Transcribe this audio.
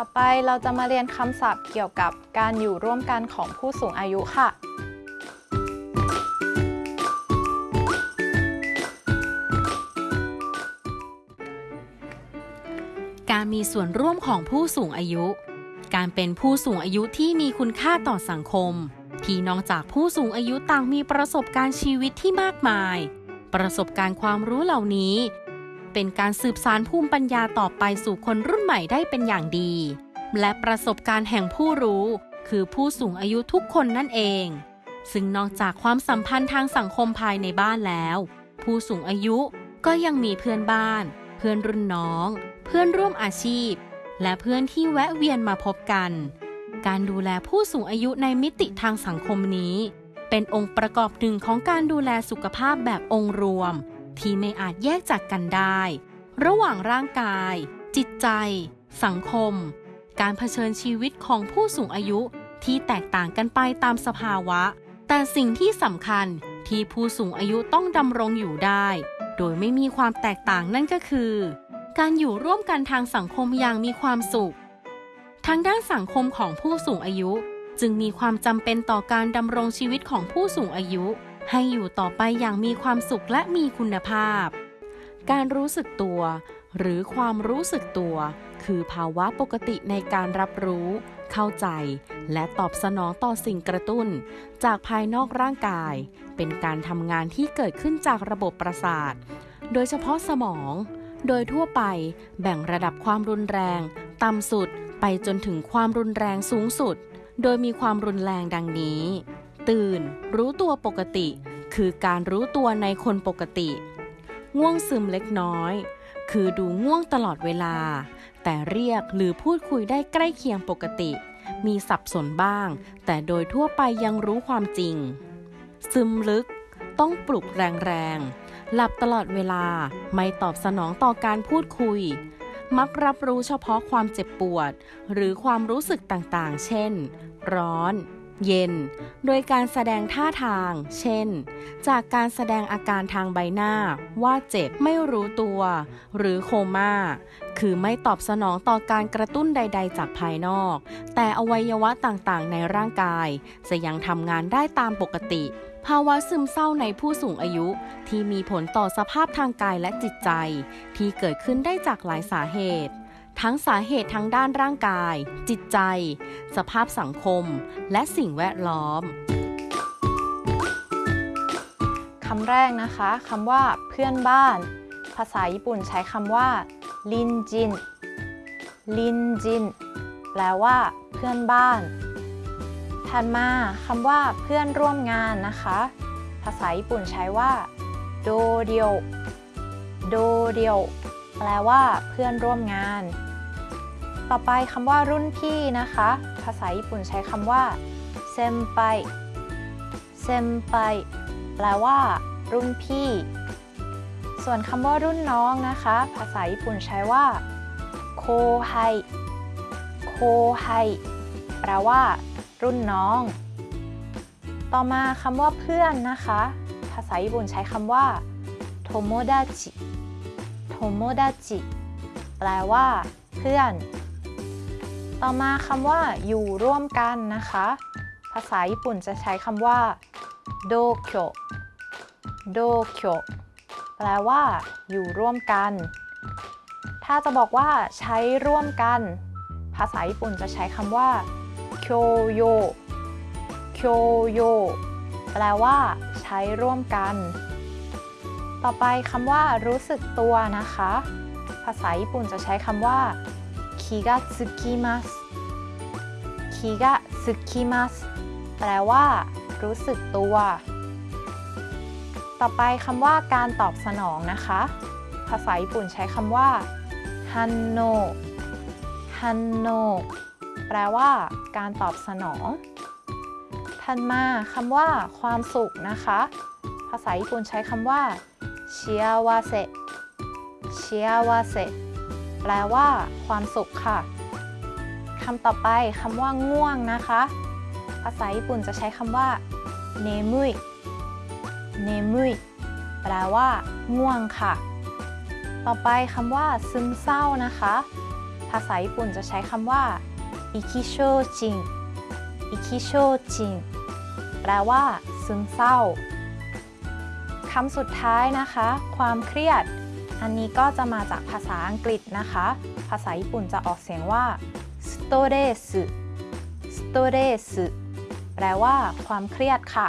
ต่อไปเราจะมาเรียนคำศัพท์เกี่ยวกับการอยู่ร่วมกันของผู้สูงอายุค่ะ การมีส่วนร่วมของผู้สูงอายุ การเป็นผู้สูงอายุที่มีคุณค่าต่อสังคม ที่นอกจากผู้สูงอายุต่างมีประสบการณ์ชีวิตที่มากมาย ประสบการณ์ความรู้เหล่านี้ เป็นการสืบสานภูมิปัญญาต่อไปสู่คนรุ่นใหม่ได้เป็นอย่างดี และประสบการณ์แห่งผู้รู้ คือผู้สูงอายุทุกคนนั่นเอง ซึ่งนอกจากความสัมพันธ์ทางสังคมภายในบ้านแล้ว ผู้สูงอายุก็ยังมีเพื่อนบ้าน เพื่อนรุ่นน้อง เพื่อนร่วมอาชีพ และเพื่อนที่แวะเวียนมาพบกัน การดูแลผู้สูงอายุในมิติทางสังคมนี้ เป็นองค์ประกอบหนึ่งของการดูแลสุขภาพแบบองค์รวม ที่ไม่อาจแยกจากกันได้ ระหว่างร่างกาย จิตใจ สังคม การเผชิญชีวิตของผู้สูงอายุที่แตกต่างกันไปตามสภาวะ แต่สิ่งที่สำคัญที่ผู้สูงอายุต้องดำรงอยู่ได้ โดยไม่มีความแตกต่างนั่นก็คือ การอยู่ร่วมกันทางสังคมอย่างมีความสุข ทางด้านสังคมของผู้สูงอายุ จึงมีความจำเป็นต่อการดำรงชีวิตของผู้สูงอายุ ให้อยู่ต่อไปอย่างมีความสุขและมีคุณภาพ การรู้สึกตัว หรือความรู้สึกตัว คือภาวะปกติในการรับรู้ เข้าใจ และตอบสนองต่อสิ่งกระตุ้น จากภายนอกร่างกาย เป็นการทำงานที่เกิดขึ้นจากระบบประสาท โดยเฉพาะสมอง โดยทั่วไปแบ่งระดับความรุนแรง ต่ำสุดไปจนถึงความรุนแรงสูงสุด โดยมีความรุนแรงดังนี้ ตื่น รู้ตัวปกติ คือการรู้ตัวในคนปกติ ง่วงซึมเล็กน้อย คือดูง่วงตลอดเวลา แต่เรียกหรือพูดคุยได้ใกล้เคียงปกติ มีสับสนบ้าง แต่โดยทั่วไปยังรู้ความจริง ซึมลึก ต้องปลุกแรงๆ หลับตลอดเวลา ไม่ตอบสนองต่อการพูดคุยมักรับรู้เฉพาะความเจ็บปวด หรือความรู้สึกต่างๆ เช่น ร้อน เย็น โดยการแสดงท่าทาง เช่น จากการแสดงอาการทางใบหน้า ว่าเจ็บไม่รู้ตัว หรือโคม่า คือไม่ตอบสนองต่อการกระตุ้นใด ๆ จากภายนอก แต่อวัยวะต่างๆ ในร่างกาย จะยังทำงานได้ตามปกติ ภาวะซึมเศร้าในผู้สูงอายุ ที่มีผลต่อสภาพทางกายและจิตใจ ที่เกิดขึ้นได้จากหลายสาเหตุ ทั้งสาเหตุทั้งด้านร่างกาย จิตใจ สภาพสังคม และสิ่งแวดล้อมคำแรกนะคะคำว่าเพื่อนบ้าน ภาษาญี่ปุ่นใช้คำว่าลินจินลินจินแปลว่าเพื่อนบ้าน ถัดมาคำว่าเพื่อนร่วมงานนะคะ ภาษาญี่ปุ่นใช้ว่าโดเดียวโดเดียว แปลว่าเพื่อนร่วมงาน ต่อไปคำว่ารุ่นพี่นะคะ ภาษาญี่ปุ่นใช้คำว่าเซมไปเซมไปแปลว่า รุ่นพี่ ส่วนคำว่ารุ่นน้องนะคะ ภาษาญี่ปุ่นใช้ว่าโคไฮโคไฮแปลว่า รุ่นน้อง ต่อมาคำว่าเพื่อนนะคะ ภาษาญี่ปุ่นใช้คำว่าโทโมดาจิ โทโมดาจิ แปลว่า เพื่อน ต่อมาคำว่า อยู่ร่วมกันนะคะ ภาษาญี่ปุ่นจะใช้คำว่าโดโคโดโคแปลว่า อยู่ร่วมกัน ถ้าจะบอกว่า ใช้ร่วมกัน ภาษาญี่ปุ่นจะใช้คำว่าโคโยโคโยแปลว่า ใช้ร่วมกัน ต่อไปคำว่ารู้สึกตัวนะคะ ภาษาญี่ปุ่นจะใช้คำว่าคิกะสึกิมัสคิกะสึกิมัสแปลว่า รู้สึกตัว ต่อไปคำว่าการตอบสนองนะคะ ภาษาญี่ปุ่นใช้คำว่าฮันโนฮันโนแปลว่า การตอบสนองถัดมาคำว่า ความสุขนะคะ ภาษาญี่ปุ่นใช้คำว่า ชิอาวาเซชิอาวาเซแปลว่าความสุขค่ะคำต่อไปคำว่าง่วงนะคะ ภาษาญี่ปุ่นจะใช้คำว่าเนมุยเนมุยแปลว่าง่วงค่ะ ต่อไปคำว่าซึมเศร้านะคะภภาษาญี่ปุ่นจะใช้คำว่าอิคิโชจินอิคิโชจินแปลว่าซึมเศร้า คำสุดท้ายนะคะ ความเครียด อันนี้ก็จะมาจากภาษาอังกฤษนะคะ ภาษาญี่ปุ่นจะออกเสียงว่า stress stress แปลว่าความเครียดค่ะ